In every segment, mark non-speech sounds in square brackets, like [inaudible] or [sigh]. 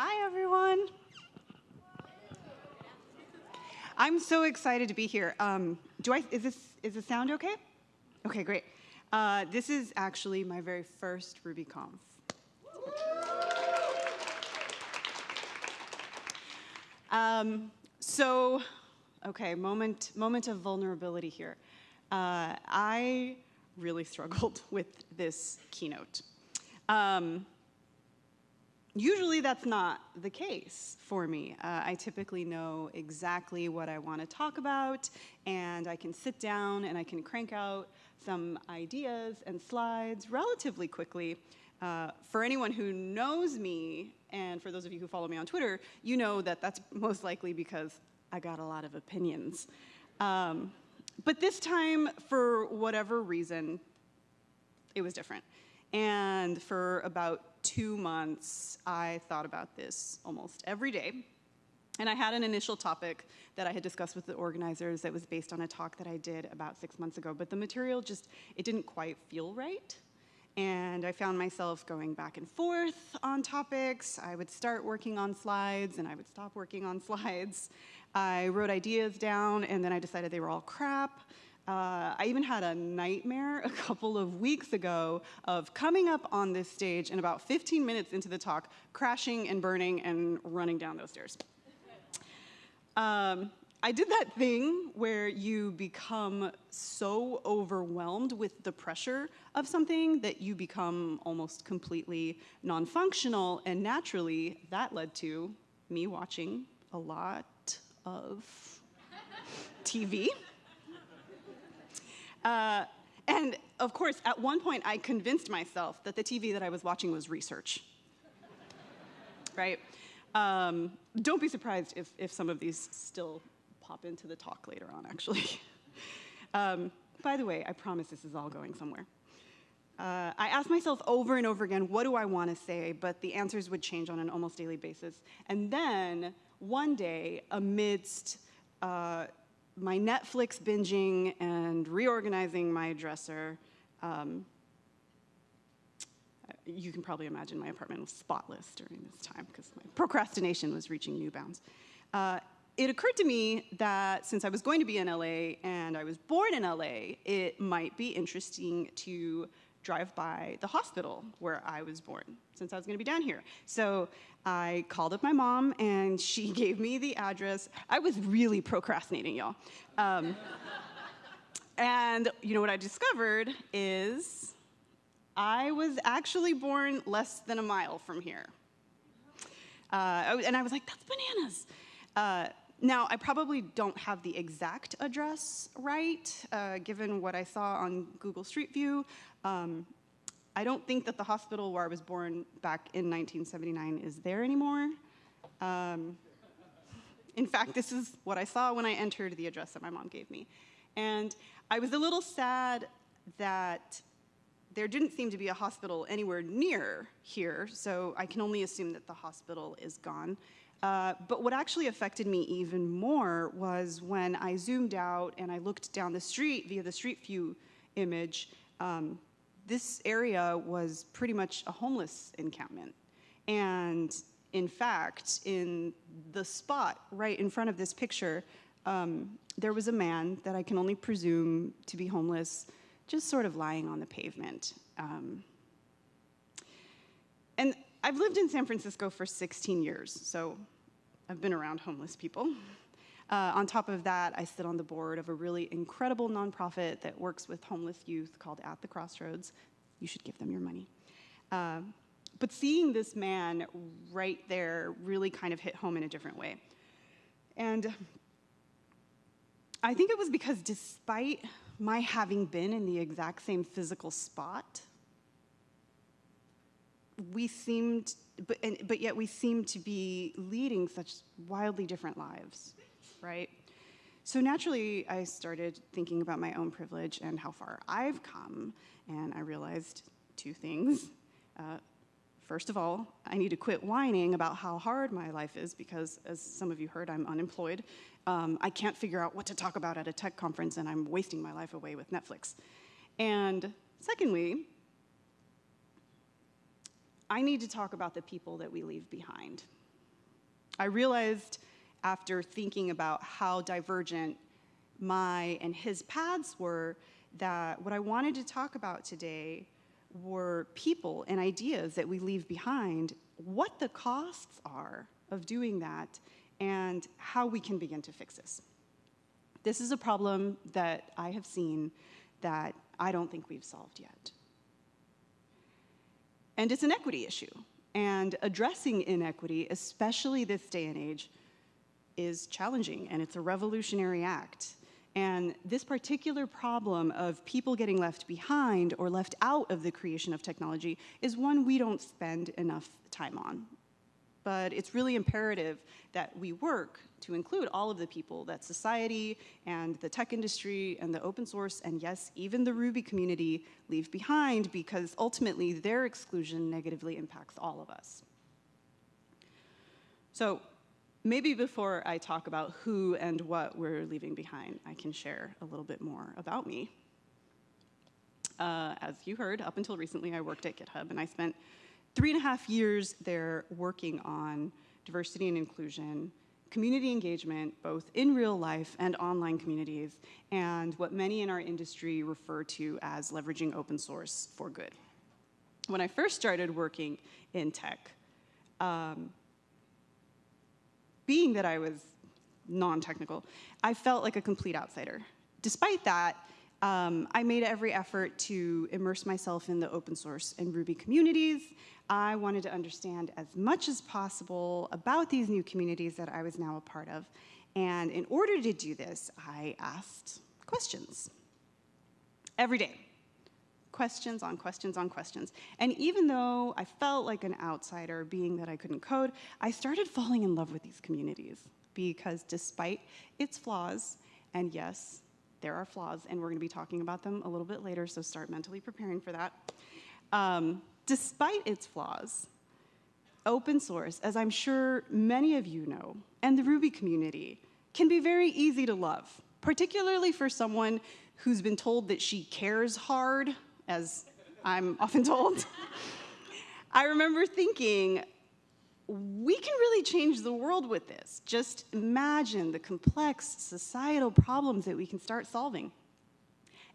Hi, everyone. I'm so excited to be here. Um, do I, is this, is the sound okay? Okay, great. Uh, this is actually my very first RubyConf. Um, so, okay, moment, moment of vulnerability here. Uh, I really [laughs] struggled with this keynote. Um, usually that's not the case for me. Uh, I typically know exactly what I want to talk about, and I can sit down and I can crank out some ideas and slides relatively quickly. Uh, for anyone who knows me, and for those of you who follow me on Twitter, you know that that's most likely because I got a lot of opinions. Um, but this time, for whatever reason, it was different. And for about two months, I thought about this almost every day. And I had an initial topic that I had discussed with the organizers that was based on a talk that I did about six months ago, but the material just, it didn't quite feel right. And I found myself going back and forth on topics. I would start working on slides and I would stop working on [laughs] slides. I wrote ideas down and then I decided they were all crap. Uh, I even had a nightmare [laughs] a couple of weeks ago of coming up on this stage and about 15 minutes into the talk, crashing and burning and running down those stairs. Um, I did that thing where you become so overwhelmed with the pressure of something that you become almost completely non-functional, and naturally that led to me watching a lot of TV. Uh, and of course, at one point, I convinced myself that the TV that I was watching was research. right? Um, don't be surprised if, if some of these still pop into the talk later on, actually. [laughs] um, by the way, I promise this is all going somewhere. Uh, I asked myself over and over again, what do I want to say? But the answers would change on an almost daily basis. And then one day, amidst uh, my Netflix binging and reorganizing my dresser, um, you can probably imagine my apartment was spotless during this time because my procrastination was reaching new bounds. Uh, it occurred to me that since I was going to be in LA and I was born in LA, it might be interesting to drive by the hospital where I was born, since I was gonna be down here. So I called up my mom and [laughs] she gave me the address. I was really procrastinating, y'all. Um, and you know what I discovered is I was actually born less than a mile from here. Uh, and I was like, that's bananas. Uh, now, I probably don't have the exact address right, uh, given what I saw on Google Street View. Um, I don't think that the hospital where I was born back in 1979 is there anymore. Um, in fact, this is what I saw when I entered the address that my mom gave me. And I was a little sad that there didn't seem to be a hospital anywhere near here, so I can only assume that the hospital is gone. Uh, but what actually affected me even more was when I zoomed out and I looked down the street via the street view image, um, this area was pretty much a homeless encampment. And in fact, in the spot right in front of this picture, um, there was a man that I can only presume to be homeless, just sort of lying on the pavement. Um, and I've lived in San Francisco for 16 years, so I've been around homeless people. [laughs] Uh, on top of that, I sit on the board of a really incredible nonprofit that works with homeless youth called At the Crossroads. You should give them your money. Uh, but seeing this man right there really kind of hit home in a different way. And I think it was because despite my having been in the exact same physical spot, we seemed, but, and, but yet we seemed to be leading such wildly different lives right? So naturally, I started thinking about my own privilege and how far I've come, and I realized two things. Uh, first of all, I need to quit whining about how hard my life is because, as some of you heard, I'm unemployed. Um, I can't figure out what to talk about at a tech conference, and I'm wasting my life away with Netflix. And secondly, I need to talk about the people that we leave behind I realized after thinking about how divergent my and his paths were that what I wanted to talk about today were people and ideas that we leave behind, what the costs are of doing that, and how we can begin to fix this. This is a problem that I have seen that I don't think we've solved yet. And it's an equity issue. And addressing inequity, especially this day and age, is challenging and it's a revolutionary act. And this particular problem of people getting left behind or left out of the creation of technology is one we don't spend enough time on. But it's really imperative that we work to include all of the people that society and the tech industry and the open source and yes, even the Ruby community leave behind because ultimately their exclusion negatively impacts all of us. So maybe before I talk about who and what we're leaving behind, I can share a little bit more about me. Uh, as you heard, up until recently, I worked at GitHub, and I spent three and a half years there working on diversity and inclusion, community engagement, both in real life and online communities, and what many in our industry refer to as leveraging open source for good. When I first started working in tech, um, being that I was non-technical, I felt like a complete outsider. Despite that, um, I made every effort to immerse myself in the open source and Ruby communities. I wanted to understand as much as possible about these new communities that I was now a part of. And in order to do this, I asked questions every day. Questions on questions on questions. And even though I felt like an outsider, being that I couldn't code, I started falling in love with these communities because despite its flaws, and yes, there are flaws, and we're going to be talking about them a little bit later, so start mentally preparing for that. Um, despite its flaws, open source, as I'm sure many of you know, and the Ruby community, can be very easy to love, particularly for someone who's been told that she cares hard as I'm often told. I remember thinking, we can really change the world with this. Just imagine the complex societal problems that we can start solving.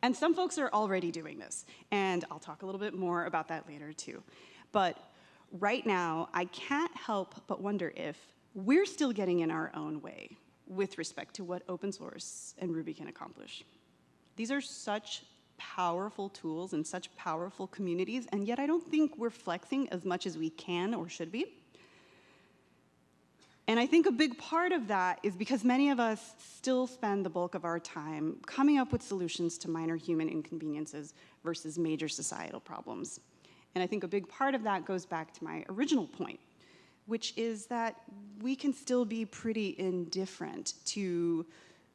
And some folks are already doing this, and I'll talk a little bit more about that later too. But right now, I can't help but wonder if we're still getting in our own way with respect to what open source and Ruby can accomplish. These are such powerful tools and such powerful communities, and yet I don't think we're flexing as much as we can or should be. And I think a big part of that is because many of us still spend the bulk of our time coming up with solutions to minor human inconveniences versus major societal problems. And I think a big part of that goes back to my original point, which is that we can still be pretty indifferent to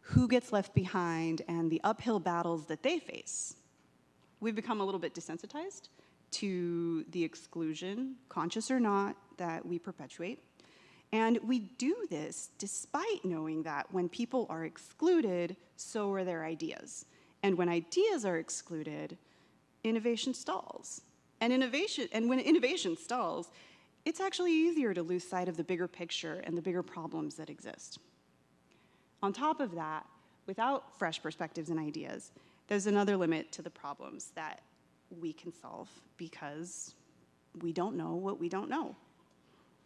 who gets left behind and the uphill battles that they face. We've become a little bit desensitized to the exclusion, conscious or not, that we perpetuate. And we do this despite knowing that when people are excluded, so are their ideas. And when ideas are excluded, innovation stalls. And innovation and when innovation stalls, it's actually easier to lose sight of the bigger picture and the bigger problems that exist. On top of that, without fresh perspectives and ideas, there's another limit to the problems that we can solve because we don't know what we don't know.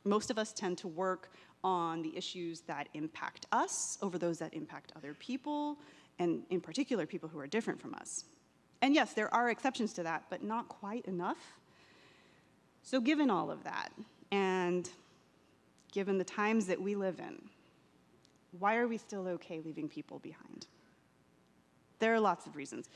Most of us tend to work on the issues that impact us over those that impact other people, and in particular, people who are different from us. And yes, there are exceptions to that, but not quite enough. So given all of that, and given the times that we live in, why are we still okay leaving people behind? There are lots of reasons,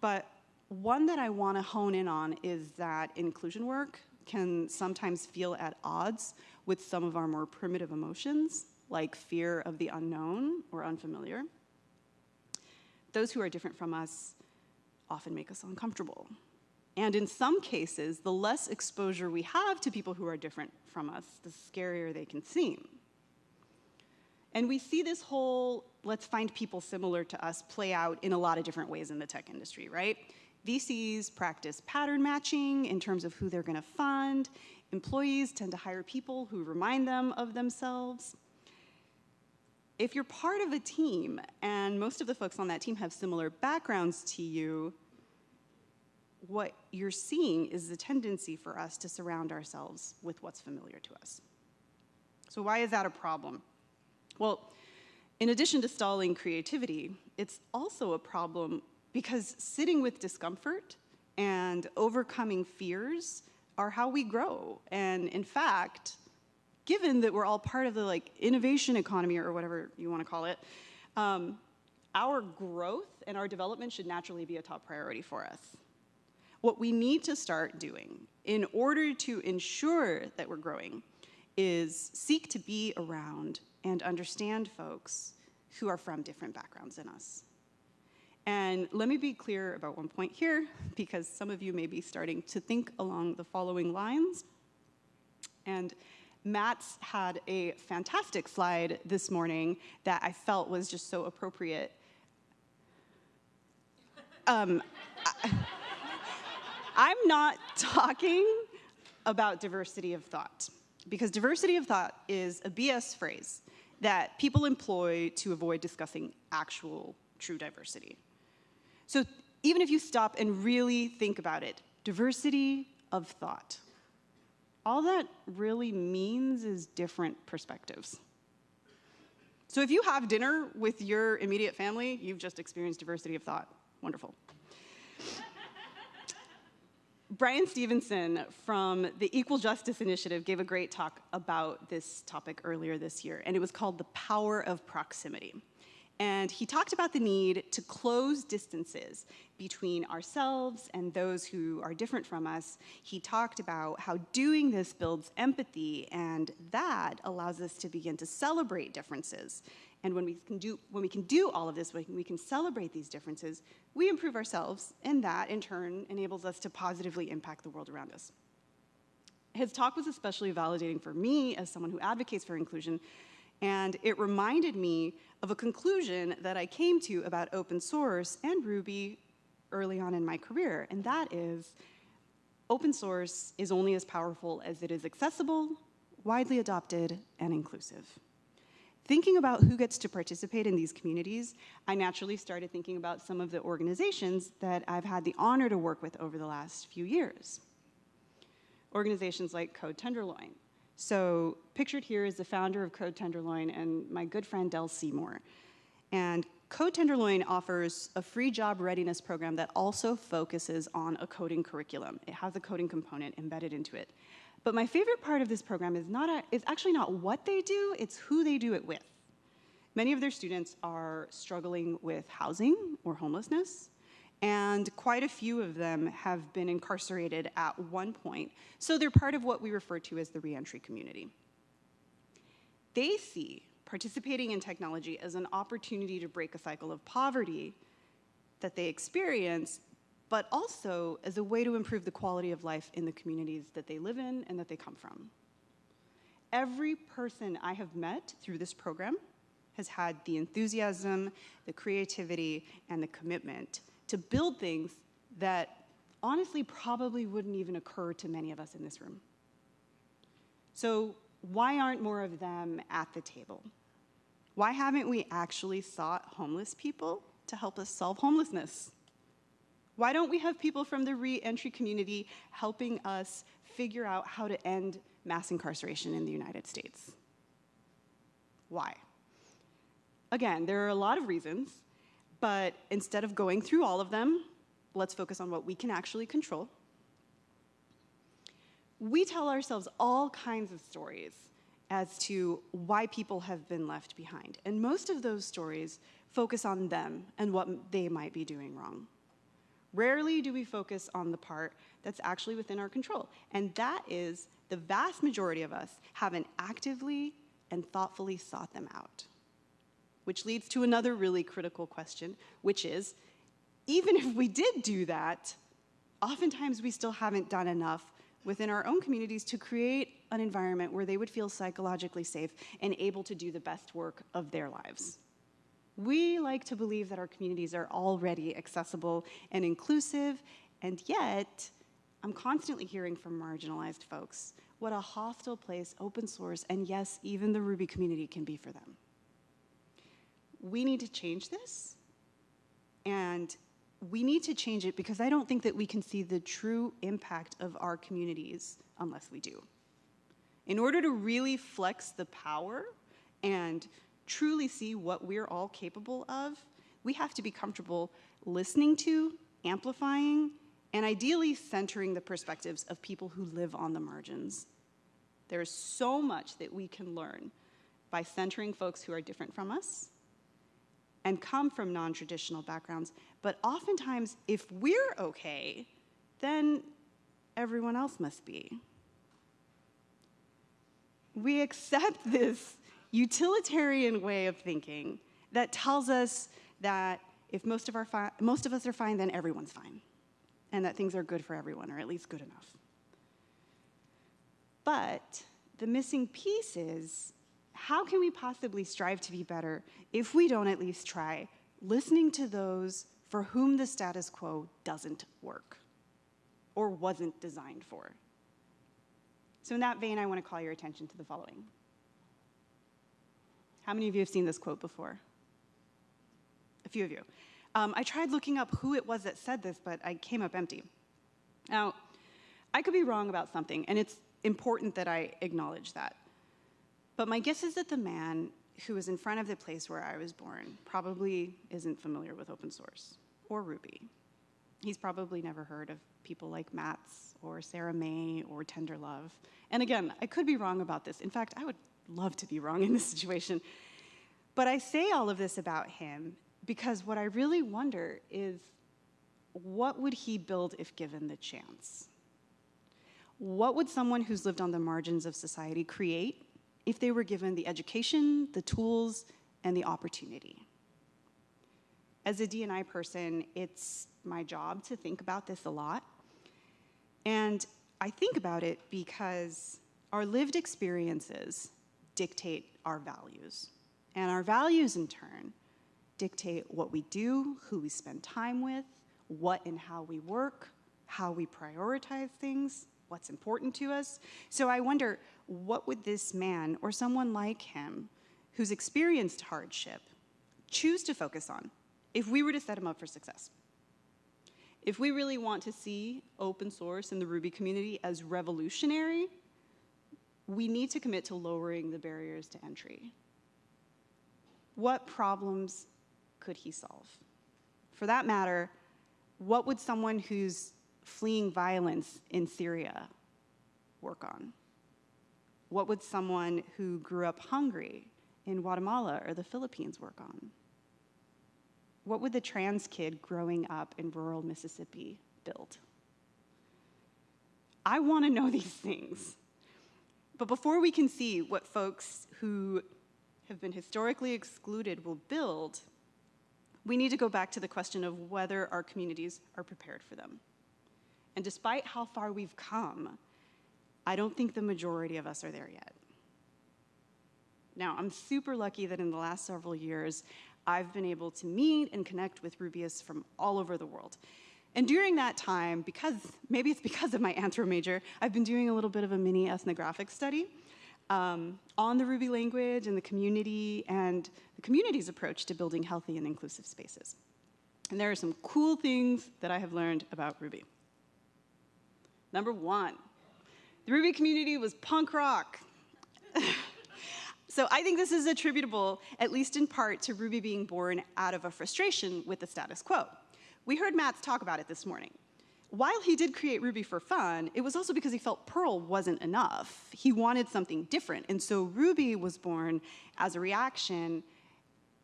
but one that I want to hone in on is that inclusion work can sometimes feel at odds with some of our more primitive emotions, like fear of the unknown or unfamiliar. Those who are different from us often make us uncomfortable. And in some cases, the less exposure we have to people who are different from us, the scarier they can seem. And we see this whole let's find people similar to us play out in a lot of different ways in the tech industry, right? VCs practice pattern matching in terms of who they're going to fund. Employees tend to hire people who remind them of themselves. if you're part of a team and most of the folks on that team have similar backgrounds to you, what you're seeing is the tendency for us to surround ourselves with what's familiar to us. So why is that a problem? Well, in addition to stalling creativity, it's also a problem because sitting with discomfort and overcoming fears are how we grow. And in fact, given that we're all part of the like innovation economy or whatever you want to call it, um, our growth and our development should naturally be a top priority for us. What we need to start doing in order to ensure that we're growing is seek to be around and understand folks who are from different backgrounds than us. And let me be clear about one point here, because some of you may be starting to think along the following lines. And Matz had a fantastic slide this morning that I felt was just so appropriate. Um, I, am not talking about diversity of thought, because diversity of thought is a BS phrase that people employ to avoid discussing actual true diversity. So even if you stop and really think about it, diversity of thought all that really means is different perspectives. So if you have dinner with your immediate family, you've just experienced diversity of thought. Wonderful. Bryan Stevenson from the Equal Justice Initiative gave a great talk about this topic earlier this year, and it was called The Power of Proximity. And he talked about the need to close distances between ourselves and those who are different from us. He talked about how doing this builds empathy, and that allows us to begin to celebrate differences. And when we can do, when we can do all of this, when we can celebrate these differences, we improve ourselves, and that in turn enables us to positively impact the world around us. His talk was especially validating for me as someone who advocates for inclusion and it reminded me of a conclusion that I came to about open source and Ruby early on in my career, and that is open source is only as powerful as it is accessible, widely adopted, and inclusive. Thinking about who gets to participate in these communities, I naturally started thinking about some of the organizations that I've had the honor to work with over the last few years. Organizations like Code Tenderloin, so pictured here is the founder of Code Tenderloin and my good friend Del Seymour. And Code Tenderloin offers a free job readiness program that also focuses on a coding curriculum. It has a coding component embedded into it. But my favorite part of this program is, not a, is actually not what they do, it's who they do it with. Many of their students are struggling with housing or homelessness, and quite a few of them have been incarcerated at one point. So they're part of what we refer to as the reentry community. They see participating in technology as an opportunity to break a cycle of poverty that they experience, but also as a way to improve the quality of life in the communities that they live in and that they come from. Every person I have met through this program has had the enthusiasm, the creativity, and the commitment to build things that honestly probably wouldn't even occur to many of us in this room. So why aren't more of them at the table? Why haven't we actually sought homeless people to help us solve homelessness? Why don't we have people from the re-entry community helping us figure out how to end mass incarceration in the United States? Why? Again, there are a lot of reasons, but instead of going through all of them, let's focus on what we can actually control. We tell ourselves all kinds of stories as to why people have been left behind. And most of those stories focus on them and what they might be doing wrong. Rarely do we focus on the part that's actually within our control. And that is the vast majority of us haven't actively and thoughtfully sought them out which leads to another really critical question, which is, even if we did do that, oftentimes we still haven't done enough within our own communities to create an environment where they would feel psychologically safe and able to do the best work of their lives. We like to believe that our communities are already accessible and inclusive, and yet, I'm constantly hearing from marginalized folks what a hostile place open source and yes, even the Ruby community can be for them. we need to change this. And we need to change it because I don't think that we can see the true impact of our communities unless we do. In order to really flex the power and truly see what we're all capable of, we have to be comfortable listening to, amplifying, and ideally centering the perspectives of people who live on the margins. There's so much that we can learn by centering folks who are different from us and come from non traditional backgrounds. But oftentimes, if we're okay, then everyone else must be. We accept [laughs] this utilitarian way of thinking that tells us that if most of, our most of us are fine, then everyone's fine, and that things are good for everyone, or at least good enough. But the missing piece is how can we possibly strive to be better if we don't at least try listening to those for whom the status quo doesn't work or wasn't designed for? So, in that vein, I want to call your attention to the following. How many of you have seen this quote before? A few of you. Um, I tried looking up who it was that said this, but I came up empty. Now, I could be wrong about something, and it's important that I acknowledge that. But my guess is that the man who was in front of the place where I was born probably isn't familiar with open source or Ruby. He's probably never heard of people like Matz or Sarah Mei or Tenderlove. And again, I could be wrong about this. In fact, I would love to be wrong in this situation. But I say all of this about him because what I really wonder is what would he build if given the chance? What would someone who's lived on the margins of society create if they were given the education, the tools, and the opportunity. As a D&I person, it's my job to think about this a lot. And I think about it because our lived experiences dictate our values. And our values, in turn, dictate what we do, who we spend time with, what and how we work, how we prioritize things, what's important to us. So I wonder, what would this man or someone like him who's experienced hardship choose to focus on if we were to set him up for success? If we really want to see open source in the Ruby community as revolutionary, we need to commit to lowering the barriers to entry. What problems could he solve? For that matter, what would someone who's fleeing violence in Syria work on? What would someone who grew up hungry in Guatemala or the Philippines work on? What would the trans kid growing up in rural Mississippi build? I want to know [laughs] these things. But before we can see what folks who have been historically excluded will build, we need to go back to the question of whether our communities are prepared for them. And despite how far we've come, I don't think the majority of us are there yet. Now, I'm super lucky that in the last several years, I've been able to meet and connect with Rubyists from all over the world. And during that time, because maybe it's because of my anthro major, I've been doing a little bit of a mini ethnographic study um, on the Ruby language and the community and the community's approach to building healthy and inclusive spaces. And there are some cool things that I have learned about Ruby. Number one, the Ruby community was punk rock. [laughs] so I think this is attributable, at least in part, to Ruby being born out of a frustration with the status quo. We heard Matz talk about it this morning. While he did create Ruby for fun, it was also because he felt Perl wasn't enough. He wanted something different. And so Ruby was born as a reaction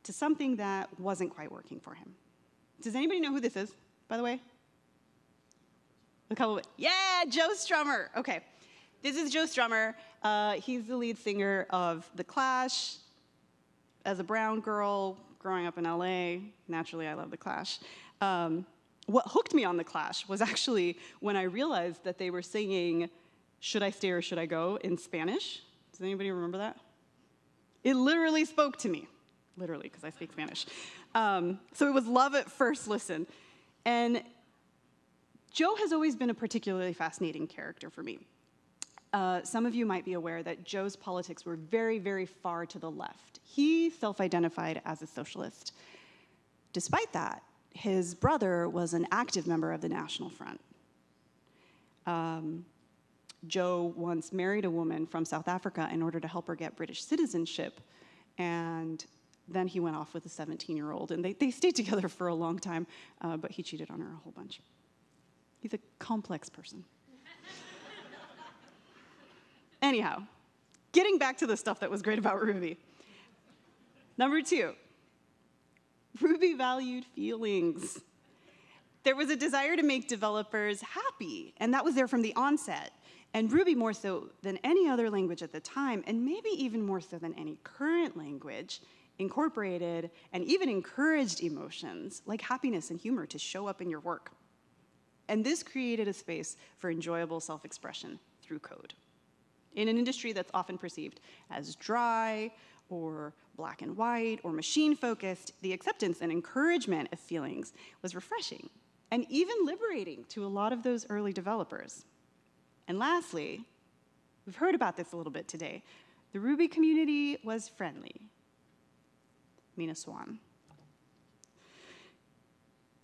to something that wasn't quite working for him. Does anybody know who this is, by the way? A couple of, yeah, Joe Strummer. Okay. This is Joe Strummer. Uh, he's the lead singer of The Clash. As a brown girl growing up in LA, naturally I love The Clash. Um, what hooked me on The Clash was actually when I realized that they were singing Should I Stay or Should I Go in Spanish. Does anybody remember that? It literally spoke to me, literally, because I speak Spanish. Um, so it was love at first listen. And Joe has always been a particularly fascinating character for me. uh, some of you might be aware that Joe's politics were very, very far to the left. He self identified as a socialist. Despite that, his brother was an active member of the National Front. Um, Joe once married a woman from South Africa in order to help her get British citizenship, and then he went off with a 17 year old, and they, they stayed [laughs] together for a long time, uh, but he cheated on her a whole bunch. He's a complex person. [laughs] Anyhow, getting back to the stuff that was great about Ruby. Number two, Ruby valued feelings. There was a desire to make developers happy, and that was there from the onset. And Ruby, more so than any other language at the time, and maybe even more so than any current language, incorporated and even encouraged emotions like happiness and humor to show up in your work. And this created a space for enjoyable self expression through code. In an industry that's often perceived as dry or black and white or machine focused, the acceptance and encouragement of feelings was refreshing and even liberating to a lot of those early developers. And lastly, we've heard about this a little bit today. The Ruby community was friendly. MINASWAN.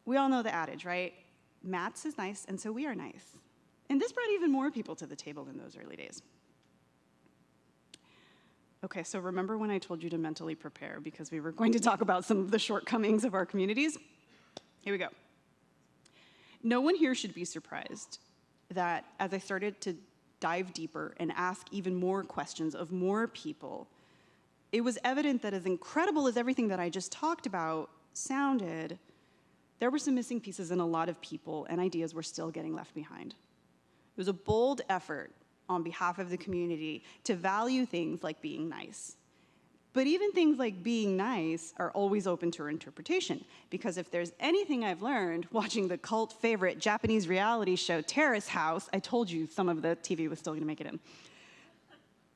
We all know the adage, right? Matz is nice, and so we are nice. And this brought even more people to the table in those early days. Okay, so remember when I told you to mentally prepare because we were going to talk about some of the shortcomings of our communities? Here we go. No one here should be surprised that as I started to dive deeper and ask even more questions of more people, it was evident that as incredible as everything that I just talked about sounded, there were some missing pieces and a lot of people and ideas were still getting left behind. It was a bold effort on behalf of the community to value things like being nice. But even things like being nice are always open to interpretation, because if there's anything I've learned watching the cult favorite Japanese reality show Terrace House, I told you some of the TV was still gonna make it in.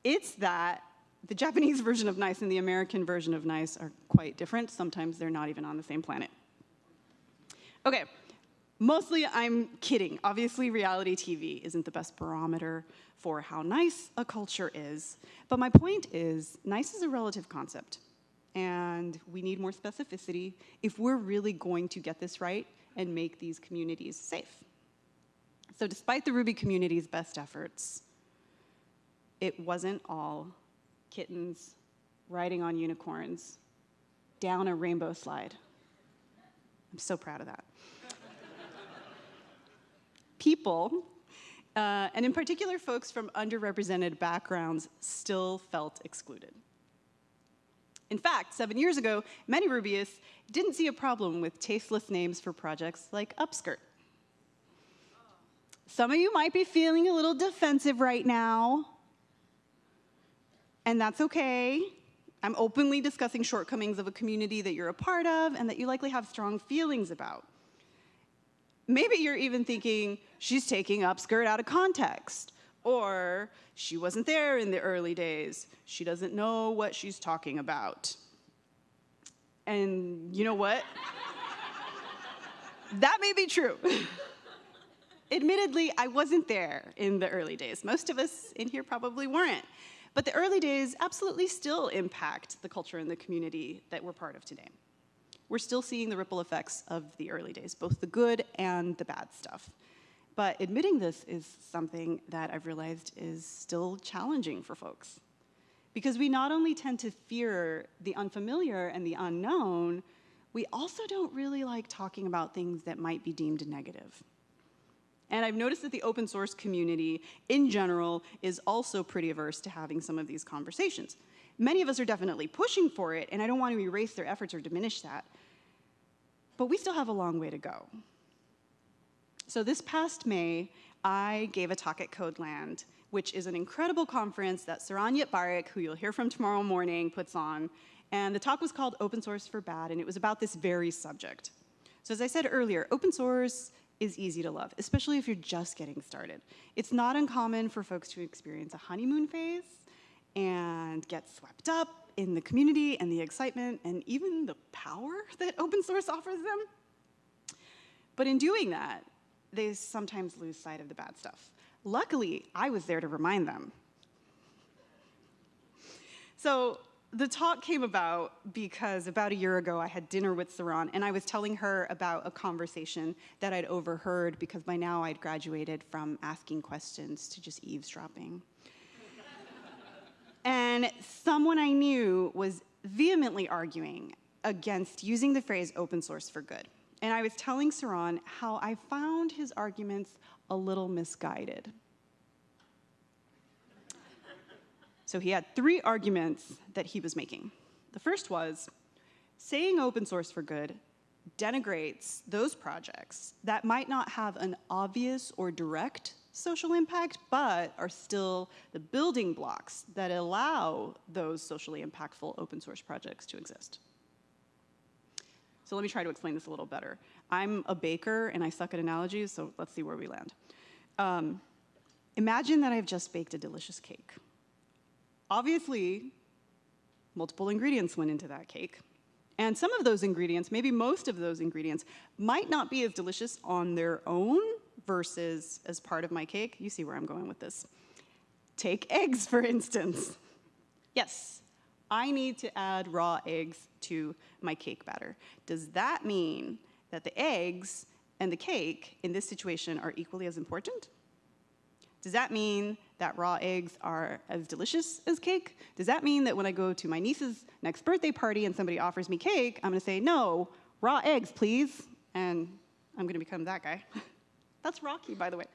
It's that the Japanese [laughs] version of nice and the American version of nice are quite different. Sometimes they're not even on the same planet. Okay, Mostly I'm kidding. Obviously, reality TV isn't the best barometer for how nice a culture is. But my point is, nice is a relative concept. And we need more specificity if we're really going to get this right and make these communities safe. So despite the Ruby community's best efforts, it wasn't all kittens riding on unicorns down a rainbow slide. I'm so proud of that people, uh, and in particular folks from underrepresented backgrounds, still felt excluded. In fact, seven years ago, many Rubyists didn't see a problem with tasteless names for projects like Upskirt. Some of you might be feeling a little defensive right now, and that's okay. I'm openly discussing shortcomings of a community that you're a part of and that you likely have strong feelings about. Maybe you're even thinking, she's taking upskirt out of context. Or she wasn't there in the early days. She doesn't know what she's talking about. And you know what? [laughs] that may be true. [laughs] Admittedly, I wasn't there in the early days. Most of us in here probably weren't. But the early days absolutely still impact the culture and the community that we're part of today we're still seeing the ripple effects of the early days, both the good and the bad stuff. But admitting this is something that I've realized is still challenging for folks. Because we not only tend to fear the unfamiliar and the unknown, we also don't really like talking about things that might be deemed negative. And I've noticed that the open source community in general is also pretty averse to having some of these conversations. Many of us are definitely pushing for it, and I don't want to erase their efforts or diminish that. But we still have a long way to go. So this past May, I gave a talk at Codeland, which is an incredible conference that Saron Yitbarek, who you'll hear from tomorrow morning, puts on. And the talk was called Open Source for Bad, and it was about this very subject. So as I said earlier, open source is easy to love, especially if you're just getting started. It's not uncommon for folks to experience a honeymoon phase and get swept up in the community and the excitement and even the power [laughs] that open source offers them. But in doing that, they sometimes lose sight of the bad stuff, Luckily, I was there to remind them. So the talk came about because about a year ago I had dinner with Saron and I was telling her about a conversation that I'd overheard because by now I'd graduated from asking questions to just eavesdropping. And someone I knew was vehemently arguing against using the phrase open source for good. And I was telling Saron how I found his arguments a little misguided. So he had three arguments that he was making. The first was saying open source for good denigrates those projects that might not have an obvious or direct social impact, but are still the building blocks that allow those socially impactful open source projects to exist. So let me try to explain this a little better. I'm a baker and I suck at analogies, so let's see where we land. Um, imagine that I've just baked a delicious cake. Obviously, multiple ingredients went into that cake. And some of those ingredients, maybe most of those ingredients, might not be as delicious on their own versus as part of my cake. You see where I'm going with this. Take eggs, for instance. Yes, I need to add raw eggs to my cake batter. Does that mean that the eggs and the cake in this situation are equally as important? Does that mean that raw eggs are as delicious as cake? Does that mean that when I go to my niece's next birthday party and somebody offers me cake, I'm gonna say, no, raw eggs, please, and I'm gonna become that guy? [laughs] That's Rocky, by the way.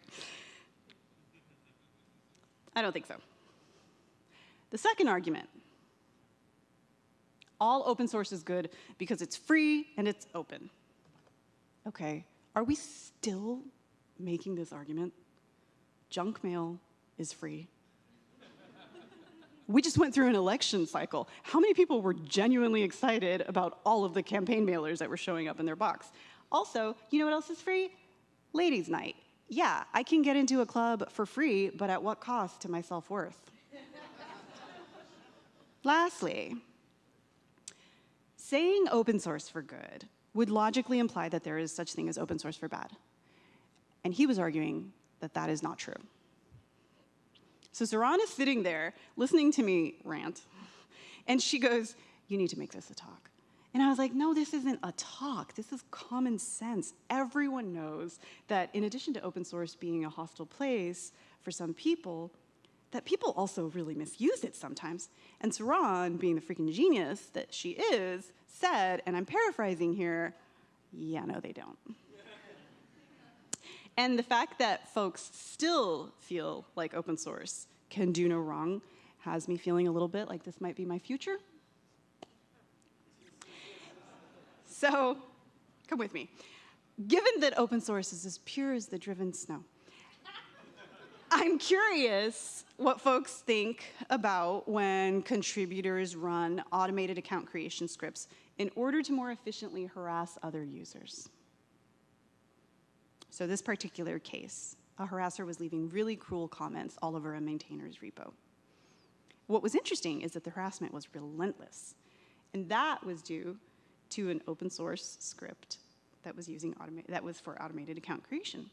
I don't think so. The second argument all open source is good because it's free and it's open. Okay, are we still making this argument? Junk mail is free. we just went through an election cycle. How many people were genuinely excited about all of the campaign mailers that were showing up in their box? Also, you know what else is free? Ladies' night. Yeah, I can get into a club for free, but at what cost to my self worth? [laughs] Lastly, saying open source for good would logically imply that there is such thing as open source for bad. And he was arguing that that is not true. So Saron is sitting there listening to me rant, and she goes, You need to make this a talk. And I was like, No, this isn't a talk. This is common sense. Everyone knows that in addition to open source being a hostile place for some people, that people also really misuse it sometimes. And Saron, being the freaking genius that she is, said, and I'm paraphrasing here, yeah, no, they don't. [laughs] and the fact that folks still feel like open source can do no wrong has me feeling a little bit like this might be my future. So, come with me. Given that open source is as pure as the driven snow, I'm curious what folks think about when contributors run automated account creation scripts in order to more efficiently harass other users. So this particular case, a harasser was leaving really cruel comments all over a maintainer's repo. What was interesting is that the harassment was relentless, and that was due to an open source script that was using that was for automated account creation.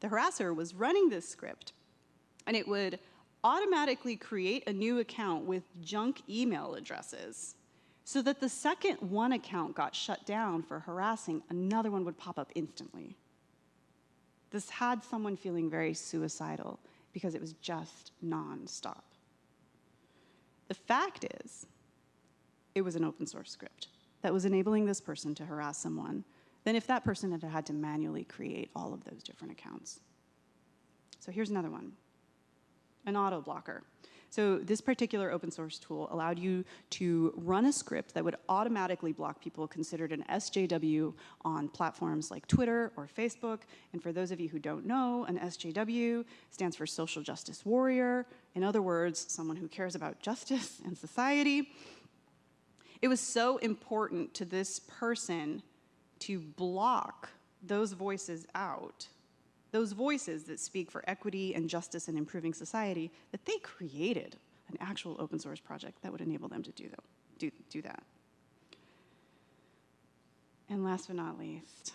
The harasser was running this script and it would automatically create a new account with junk email addresses so that the second one account got shut down for harassing, another one would pop up instantly. This had someone feeling very suicidal because it was just nonstop. The fact is, it was an open source script that was enabling this person to harass someone than if that person had had to manually create all of those different accounts. So here's another one an auto blocker. So this particular open source tool allowed you to run a script that would automatically block people considered an SJW on platforms like Twitter or Facebook. And for those of you who don't know, an SJW stands for Social Justice Warrior. In other words, someone who cares about justice and society. It was so important to this person to block those voices out those voices that speak for equity and justice and improving society, that they created an actual open source project that would enable them to do, that, do, do that. And last but not least,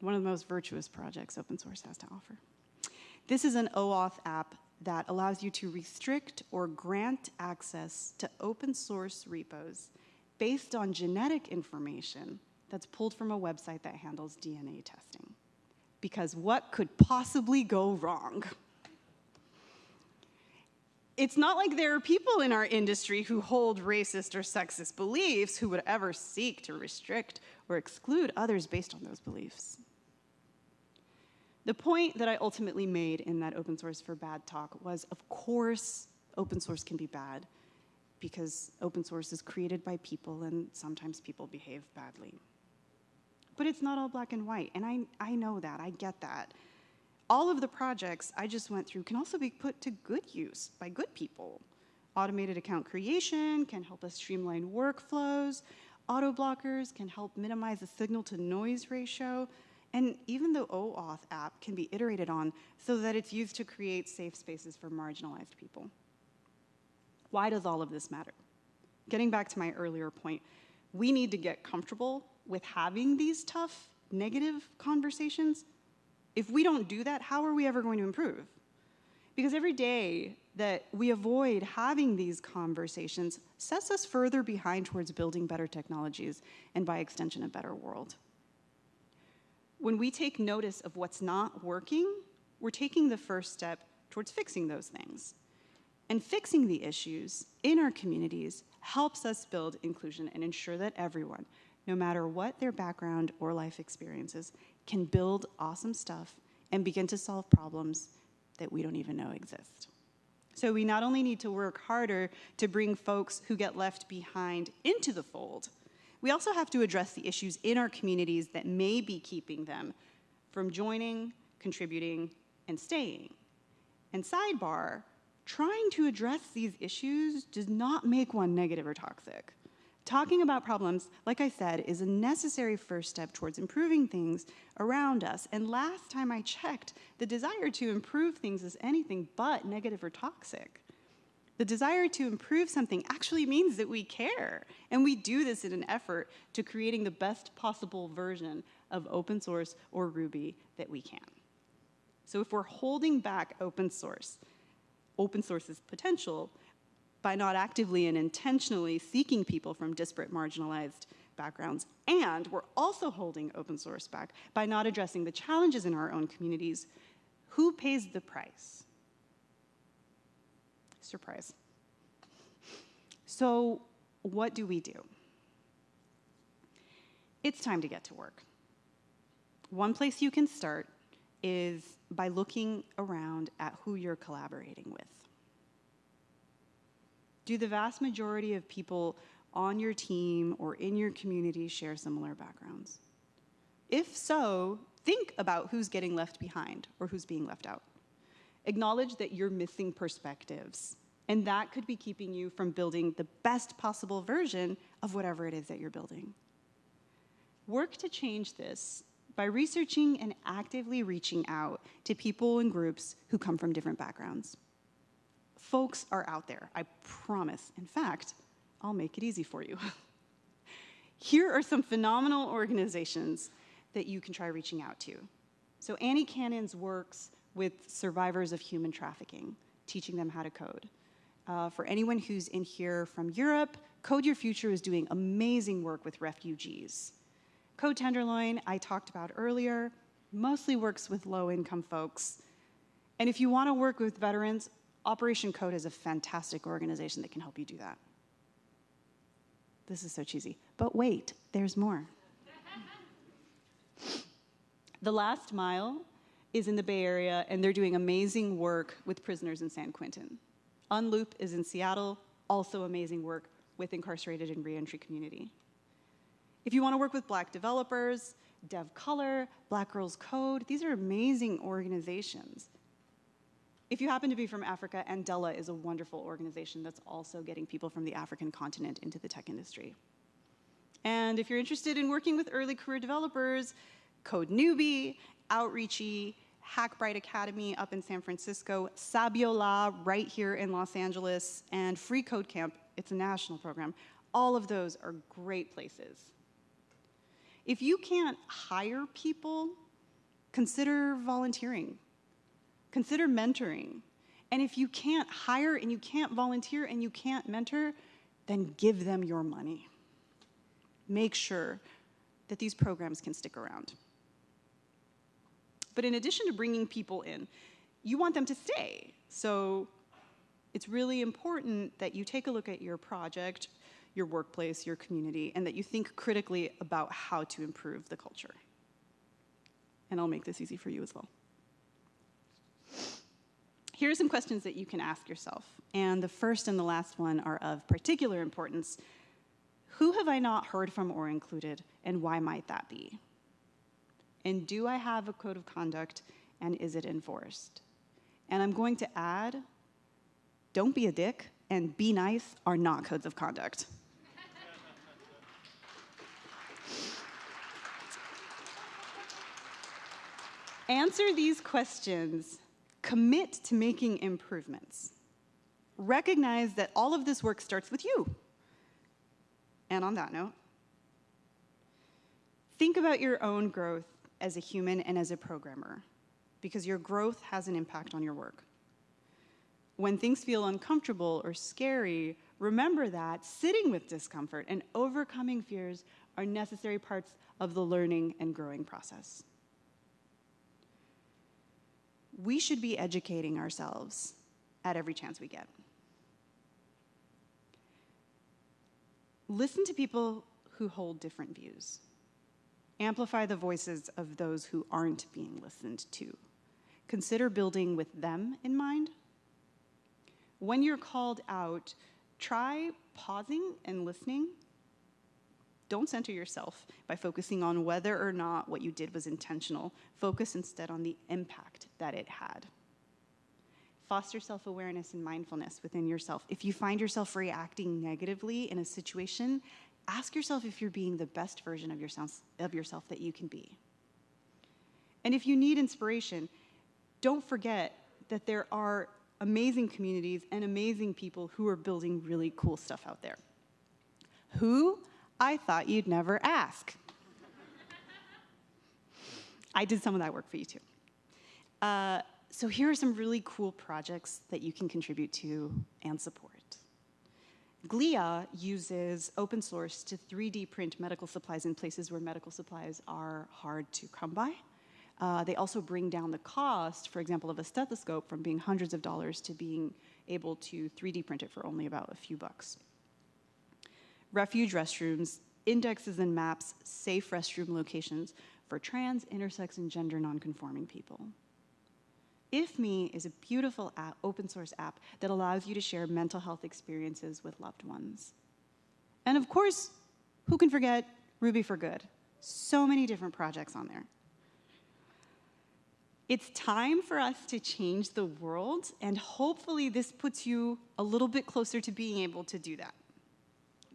one of the most virtuous projects open source has to offer. This is an OAuth app that allows you to restrict or grant access to open source repos based on genetic information that's pulled from a website that handles DNA testing. Because what could possibly go wrong? It's not like there are people in our industry who hold racist or sexist beliefs who would ever seek to restrict or exclude others based on those beliefs. The point that I ultimately made in that open source for bad talk was, of course, open source can be bad because open source is created by people and sometimes people behave badly. But it's not all black and white, and I, I know that, I get that. All of the projects I just went through can also be put to good use by good people. Automated account creation can help us streamline workflows. Auto blockers can help minimize the signal to noise ratio. And even the OAuth app can be iterated on so that it's used to create safe spaces for marginalized people. Why does all of this matter? Getting back to my earlier point, we need to get comfortable with having these tough, negative conversations. If we don't do that, how are we ever going to improve? Because every day that we avoid having these conversations sets us further behind towards building better technologies and by extension a better world. When we take notice of what's not working, we're taking the first step towards fixing those things. And fixing the issues in our communities helps us build inclusion and ensure that everyone, no matter what their background or life experiences, can build awesome stuff and begin to solve problems that we don't even know exist. So we not only need to work harder to bring folks who get left behind into the fold, we also have to address the issues in our communities that may be keeping them from joining, contributing, and staying. And sidebar, trying to address these issues does not make one negative or toxic. Talking about problems, like I said, is a necessary first step towards improving things around us. And last time I checked, the desire to improve things is anything but negative or toxic. The desire to improve something actually means that we care, and we do this in an effort to creating the best possible version of open source or Ruby that we can. So if we're holding back open source, open source's potential by not actively and intentionally seeking people from disparate marginalized backgrounds, and we're also holding open source back by not addressing the challenges in our own communities, who pays the price? Surprise. So what do we do? It's time to get to work. One place you can start is by looking around at who you're collaborating with. Do the vast majority of people on your team or in your community share similar backgrounds? If so, think about who's getting left behind or who's being left out. Acknowledge that you're missing perspectives, and that could be keeping you from building the best possible version of whatever it is that you're building. Work to change this by researching and actively reaching out to people and groups who come from different backgrounds. Folks are out there, I promise. In fact, I'll make it easy for you. [laughs] Here are some phenomenal organizations that you can try reaching out to. So AnnieCannons works with survivors of human trafficking, teaching them how to code. Uh, for anyone who's in here from Europe, Code Your Future is doing amazing work with refugees. Code Tenderloin, I talked about earlier, mostly works with low-income folks. And if you want to work with veterans, Operation Code is a fantastic organization that can help you do that. This is so cheesy. But wait, there's more. [laughs] the Last Mile is in the Bay Area, and they're doing amazing work with prisoners in San Quentin. Unloop is in Seattle, also amazing work with incarcerated and reentry community. If you want to work with black developers, DevColor, Black Girls Code, these are amazing organizations. If you happen to be from Africa, Andela is a wonderful organization that's also getting people from the African continent into the tech industry. And if you're interested in working with early career developers, Code Newbie, Outreachy, Hackbright Academy up in San Francisco, Sabiola right here in Los Angeles, and Free Code Camp, it's a national program. All of those are great places. If you can't hire people, consider volunteering. Consider mentoring. And if you can't hire and you can't volunteer and you can't mentor, then give them your money. Make sure that these programs can stick around. But in addition to bringing people in, you want them to stay. So it's really important that you take a look at your project, your workplace, your community, and that you think critically about how to improve the culture. And I'll make this easy for you as well. Here are some questions that you can ask yourself. And the first and the last one are of particular importance. Who have I not heard from or included, and why might that be? And do I have a code of conduct, and is it enforced? And I'm going to add don't be a dick and be nice are not codes of conduct. Answer these questions commit to making improvements. Recognize that all of this work starts with you. And on that note, think about your own growth as a human and as a programmer, because your growth has an impact on your work. When things feel uncomfortable or scary, remember that sitting with discomfort and overcoming fears are necessary parts of the learning and growing process we should be educating ourselves at every chance we get. Listen to people who hold different views. Amplify the voices of those who aren't being listened to. Consider building with them in mind. When you're called out, try pausing and listening don't center yourself by focusing on whether or not what you did was intentional. Focus instead on the impact that it had. Foster self awareness and mindfulness within yourself. If you find yourself reacting negatively in a situation, ask yourself if you're being the best version of yourself, of yourself that you can be. And if you need inspiration, don't forget that there are amazing communities and amazing people who are building really cool stuff out there. Who? I thought you'd never ask. I did some of that work for you too. Uh, so here are some really cool projects that you can contribute to and support. GLIA uses open source to 3D print medical supplies in places where medical supplies are hard to come by. Uh, they also bring down the cost, for example, of a stethoscope from being hundreds of dollars to being able to 3D print it for only about a few bucks refuge restrooms, indexes and maps safe restroom locations for trans, intersex, and gender nonconforming people. IFME is a beautiful app, open source app that allows you to share mental health experiences with loved ones. And of course, who can forget Ruby for Good? So many different projects on there. It's time for us to change the world, and hopefully this puts you a little bit closer to being able to do that.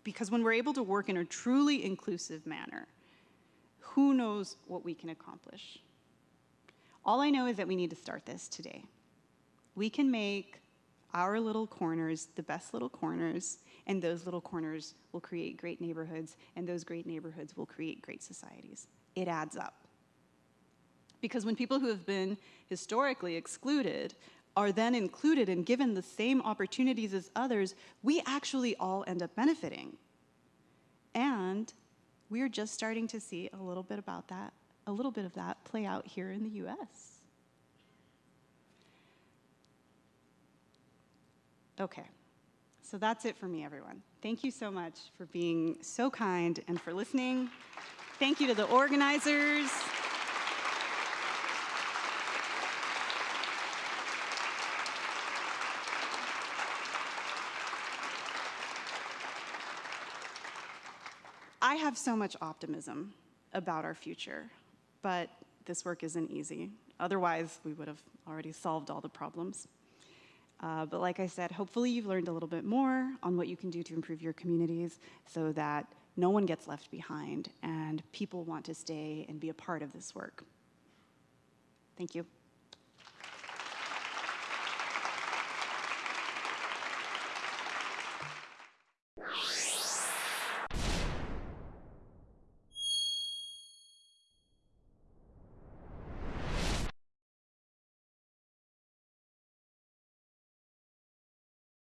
Because when we're able to work in a truly inclusive manner, who knows what we can accomplish? All I know is that we need to start this today. We can make our little corners the best little corners, and those little corners will create great neighborhoods, and those great neighborhoods will create great societies. It adds up. Because when people who have been historically excluded are then included and given the same opportunities as others, we actually all end up benefiting. And we're just starting to see a little bit about that, a little bit of that play out here in the US. Okay, so that's it for me, everyone. Thank you so much for being so kind and for listening. Thank you to the organizers. I have so much optimism about our future, but this work isn't easy. Otherwise, we would have already solved all the problems. Uh, but like I said, hopefully you've learned a little bit more on what you can do to improve your communities so that no one gets left behind and people want to stay and be a part of this work. Thank you. you